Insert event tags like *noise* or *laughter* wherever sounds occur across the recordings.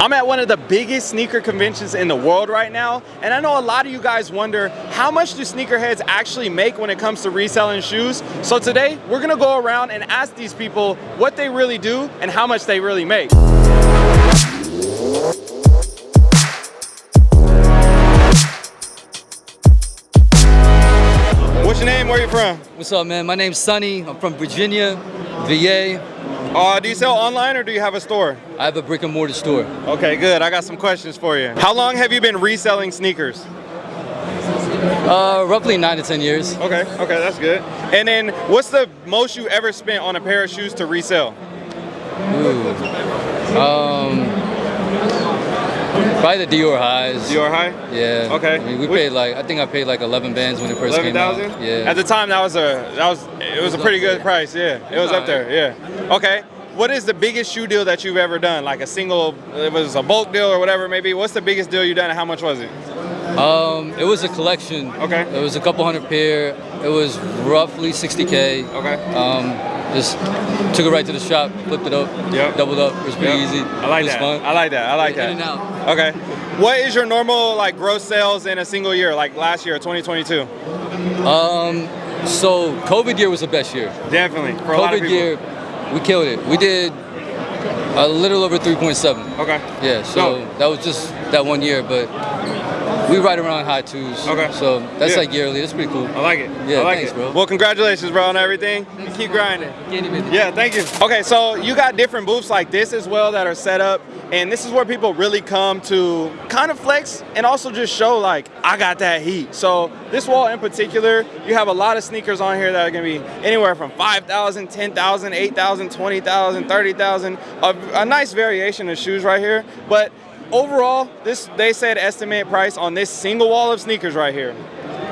I'm at one of the biggest sneaker conventions in the world right now, and I know a lot of you guys wonder how much do sneakerheads actually make when it comes to reselling shoes. So today, we're gonna go around and ask these people what they really do and how much they really make. What's your name? Where you from? What's up, man? My name's Sonny. I'm from Virginia, VA. Uh, do you sell online or do you have a store? I have a brick and mortar store. Okay, good. I got some questions for you. How long have you been reselling sneakers? Uh, roughly nine to 10 years. Okay, okay, that's good. And then what's the most you ever spent on a pair of shoes to resell? Ooh. Um, probably the Dior highs. Dior high? Yeah. Okay. I mean, we Which- paid like, I think I paid like 11 bands when it first Eleven came out. thousand? Yeah. At the time, that was a that was it was a pretty good price. Yeah, it was up there. Yeah. Okay. What is the biggest shoe deal that you've ever done? Like a single, it was a bulk deal or whatever. Maybe. What's the biggest deal you done? And how much was it? um, it was a collection. Okay. It was a couple hundred pair. It was roughly 60K. Okay. Um, just took it right to the shop, flipped it up, Yep. doubled up. It was pretty Yep. easy. I like it was that. Fun. I like that. I like In that. and out. Okay. What is your normal like gross sales in a single year, like last year, 2022? Um, so COVID year was the best year. Definitely. For a lot of COVID year, we killed it. We did a little over 3.7. Okay. Yeah, so Dope. that was just that one year, but we ride around high twos. Okay. So that's Yeah. like yearly. That's pretty cool. I like it. Yeah, I like thanks, it. bro. Well, congratulations, bro, on everything. You keep grinding. Yeah, thank you. Okay, so you got different booths like this as well that are set up, and this is where people really come to kind of flex and also just show like I got that heat. So this wall in particular, you have a lot of sneakers on here that are gonna be anywhere from 5,000, 10,000, 8,000, 20,000, 30,000, a, a nice variation of shoes right here. But overall, this they said estimate price on this single wall of sneakers right here.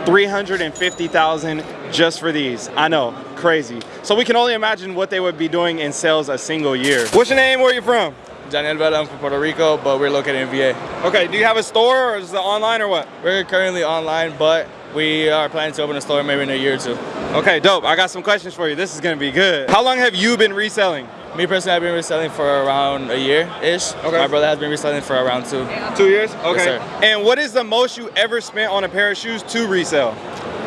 350,000 just for these. I know, crazy. So we can only imagine what they would be doing in sales a single year. What's your name? Where are you from? Daniel Vela, I'm from Puerto Rico, but we're located in VA. Okay, do you have a store or is it online or what? We're currently online, but we are planning to open a store maybe in a year or two. Okay, dope. I got some questions for you. This is gonna be good. How long have you been reselling? Me personally, I've been reselling for around a year-ish. Okay. My brother has been reselling for around two. Two years? Okay. sir. and what is the most you ever spent on a pair of shoes to resell?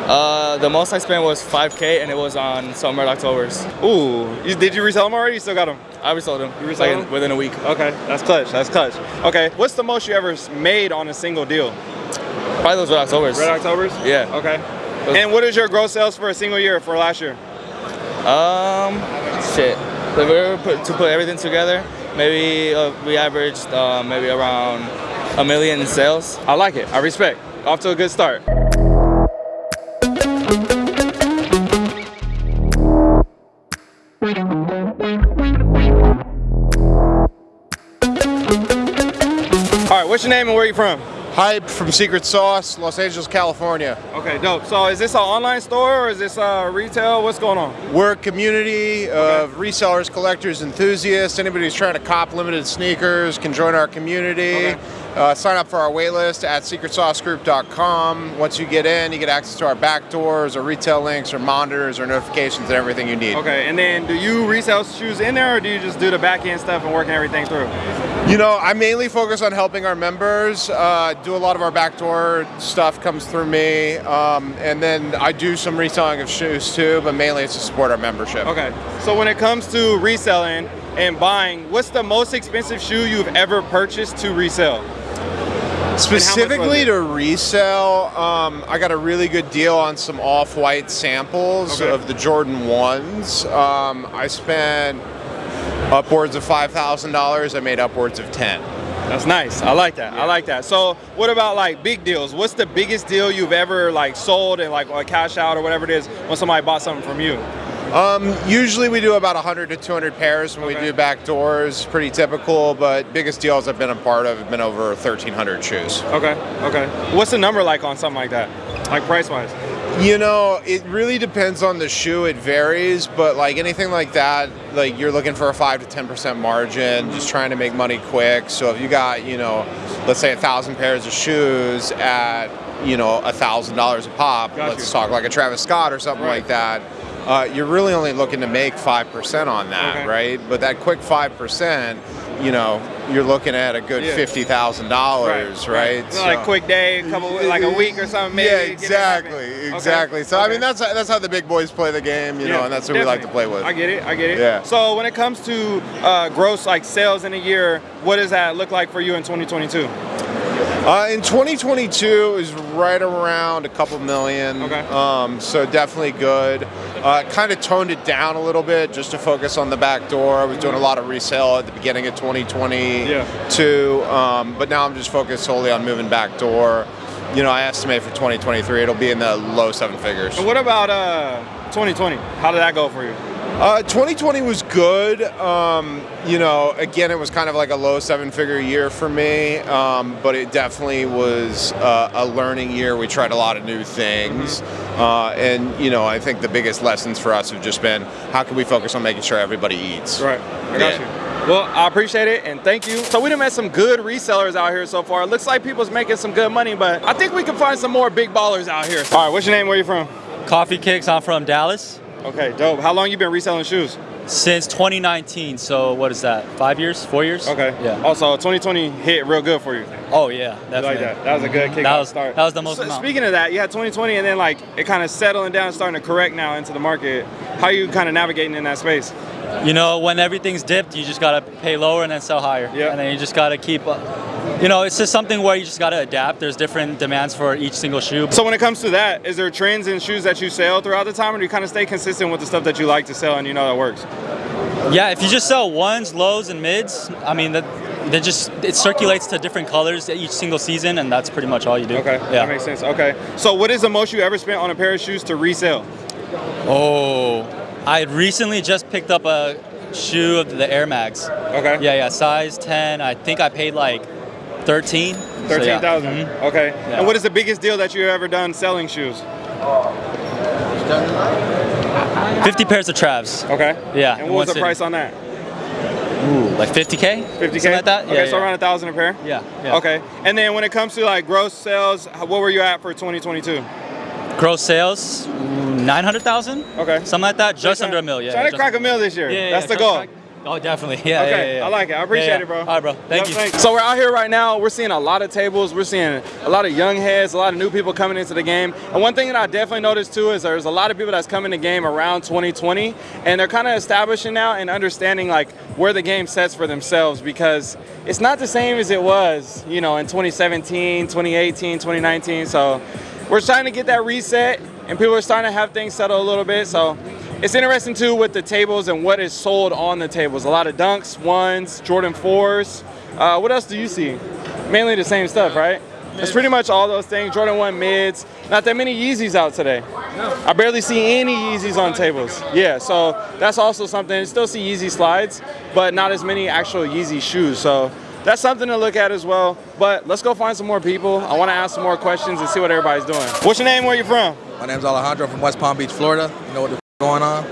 Uh, the most I spent was 5K, and it was on Summer October's. Ooh, you, did you resell them already? You still got them? I resold them You resold like, them? within a week. Okay, that's clutch. That's clutch. Okay, what's the most you ever made on a single deal? Probably those Red Octobers. Red October's? Yeah. Okay. And what is your gross sales for a single year for last year? Um, shit. We were put, to put everything together, maybe uh, we averaged uh, maybe around a million in sales. I like it. I respect. Off to a good start. All right, what's your name and where are you from? Hype from Secret Sauce, Los Angeles, California. Okay, dope. So is this an online store or is this uh, retail? What's going on? We're a community of resellers, collectors, enthusiasts. Anybody who's trying to cop limited sneakers can join our community. Okay. Uh, sign up for our waitlist at secretsaucegroup.com. Once you get in, you get access to our back doors, our retail links, or monitors, or notifications, and everything you need. Okay, and then do you resell shoes in there or do you just do the back end stuff and working everything through? You know, I mainly focus on helping our members. Uh, do a lot of our backdoor stuff comes through me, um, and then I do some reselling of shoes too. But mainly it's to support our membership. Okay, so when it comes to reselling and buying, what's the most expensive shoe you've ever purchased to resell? Specifically to resell, um, I got a really good deal on some off-white samples Okay. of the Jordan ones. Um, I spent upwards of five thousand dollars. I made upwards of ten. That's nice. I like that. I like that. So, what about like big deals? What's the biggest deal you've ever like sold and like a cash out or whatever it is when somebody bought something from you? Um, usually we do about 100 to 200 pairs when Okay. we do back doors. Pretty typical, but biggest deals I've been a part of have been over 1,300 shoes. Okay. Okay. What's the number like on something like that? Like price wise? You know, it really depends on the shoe. It varies, but like anything like that, like you're looking for a five to ten percent margin, just trying to make money quick. So if you got, you know, let's say a thousand pairs of shoes at, you know, a thousand dollars a pop. Got let's you. talk like a Travis Scott or something Right. like that. Uh, you're really only looking to make five percent on that, Okay. right? But that quick five percent you know, you're looking at a good Yeah. fifty thousand dollars, right? So, like So- quick day, a couple like a week or something. Maybe yeah, happen. Exactly, Okay. So I mean, that's that's how the big boys play the game, you know, and that's what we like to play with. I get it. I get it. Yeah. So when it comes to uh, gross like sales in a year, what does that look like for you in 2022? Uh, in 2022 is right around a couple million. Okay. Um, so definitely good. Uh, kind of toned it down a little bit just to focus on the back door. I was doing a lot of resale at the beginning of 2022, um, but now I'm just focused solely on moving back door. You know, I estimate for 2023 it'll be in the low seven figures. And what about uh, 2020? How did that go for you? Uh, 2020 was good. Um, you know, again, it was kind of like a low seven-figure year for me, um, but it definitely was uh, a learning year. We tried a lot of new things, uh, and you know, I think the biggest lessons for us have just been how can we focus on making sure everybody eats. Right. I got Yeah. you. Well, I appreciate it and thank you. So we done met some good resellers out here so far. It looks like people's making some good money, but I think we can find some more big ballers out here. All right, what's your name? Where are you from? Coffee Kicks. I'm from Dallas Okay, dope. How long you been reselling shoes? Since 2019. So what is that? Five years? Four years? Okay. Yeah. Also, 2020 hit real good for you. Oh yeah, definitely. like that? That was a good mm-hmm. kick That was- start. that was the most So, speaking of that, you had 2020 and then like it kind of settling down, starting to correct now into the market. How you kind of navigating in that space? You know, when everything's dipped, you just gotta pay lower and then sell higher. Yeah. And then you just gotta keep. You know, it's just something where you just gotta adapt. There's different demands for each single shoe. So when it comes to that, is there trends in shoes that you sell throughout the time, or do you kind of stay consistent with the stuff that you like to sell and you know that works? Yeah, if you just sell ones, lows, and mids, I mean, that that just it circulates to different colors at each single season, and that's pretty much all you do. Okay, Yeah. that makes sense. Okay, so what is the most you ever spent on a pair of shoes to resell? Oh, I recently just picked up a shoe of the Air Mags. Okay. Yeah, yeah, size 10. I think I paid like 13. So, yeah. Thirteen thousand. Mhm. Okay. Yeah. And what is the biggest deal that you've ever done selling shoes? 50 pairs of Travs. Okay. Yeah, And what was the city. price on that? Ooh, like 50k? 50k. Something like that? Okay, Yeah, so yeah. around a thousand a pair. Yeah, yeah. Okay. And then when it comes to like gross sales, what were you at for 2022? Gross sales, ooh, 900,000? Okay. Something like that, just under a mil. Yeah. Trying to crack a mill this year. Yeah, yeah, That's the goal. Crack- Oh, definitely. *laughs* Yeah, Okay, yeah, yeah, yeah. I like it. I appreciate Yeah, yeah. it, bro. All right, bro. Thank Yep, you. So we're out here right now. We're seeing a lot of tables. We're seeing a lot of young heads, a lot of new people coming into the game. And one thing that I definitely noticed too is there's a lot of people that's coming to the game around 2020, and they're kind of establishing now and understanding like where the game sets for themselves because it's not the same as it was, you know, in 2017, 2018, 2019. So we're trying to get that reset, and people are starting to have things settle a little bit. So it's interesting too with the tables and what is sold on the tables. A lot of dunks, ones, Jordan 4s. Uh, what else do you see? Mainly the same stuff, right? It's pretty much all those things. Jordan 1 mids. Not that many Yeezys out today. I barely see any Yeezys on tables. Yeah, so that's also something. Still see Yeezy slides, but not as many actual Yeezy shoes. So that's something to look at as well. But let's go find some more people. I want to ask some more questions and see what everybody's doing. What's your name? Where you from? My name's Alejandro from West Palm Beach, Florida. You know what going on?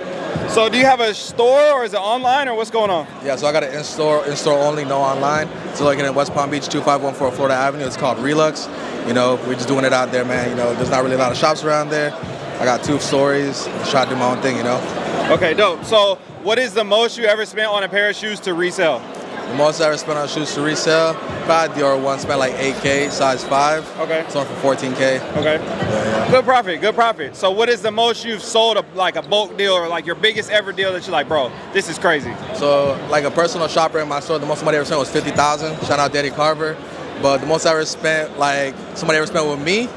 So do you have a store or is it online or what's going on? Yeah, so I got an in-store, in-store only, no online. So looking in West Palm Beach, 2514 Florida Avenue. It's called Relux. You know, we're just doing it out there, man. You know, there's not really a lot of shops around there. I got two stories. Try to do my own thing, you know. Okay, dope. So what is the most you ever spent on a pair of shoes to resell? The most I ever spent on shoes to resell, probably Dior one, spent like 8K, size 5. Okay. Sold for 14K. Okay. Yeah, yeah. Good profit, good profit. So what is the most you've sold a, like a bulk deal or like your biggest ever deal that you're like, bro, this is crazy? So, like a personal shopper in my store, the most money I ever spent was 50000 Shout out Daddy Carver. But the most I ever spent, like, somebody ever spent with me,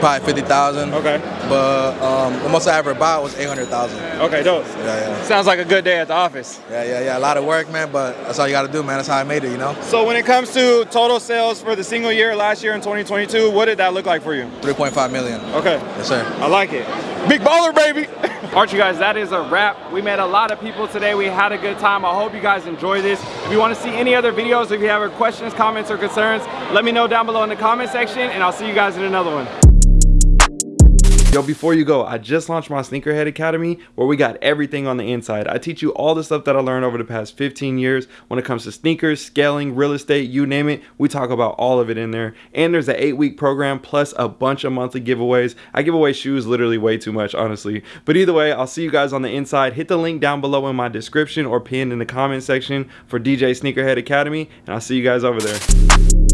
probably 50000 Okay. But um, the most I ever bought was 800000 Okay, dope. Yeah, yeah. Sounds like a good day at the office. Yeah, yeah, yeah. A lot of work, man, but that's all you got to do, man. That's how I made it, you know? So when it comes to total sales for the single year last year in 2022, what did that look like for you? 3.5 million. Okay. Yes, sir. I like it. Big baller, baby. *laughs* All right, you guys, that is a wrap. We met a lot of people today. We had a good time. I hope you guys enjoy this. If you want to see any other videos, if you have any questions, comments, or concerns, let me know down below in the comment section, and I'll see you guys in another one. Yo, before you go, I just launched my Sneakerhead Academy where we got everything on the inside. I teach you all the stuff that I learned over the past 15 years when it comes to sneakers, scaling, real estate, you name it. We talk about all of it in there. And there's an eight week program plus a bunch of monthly giveaways. I give away shoes literally way too much, honestly. But either way, I'll see you guys on the inside. Hit the link down below in my description or pinned in the comment section for DJ Sneakerhead Academy. And I'll see you guys over there.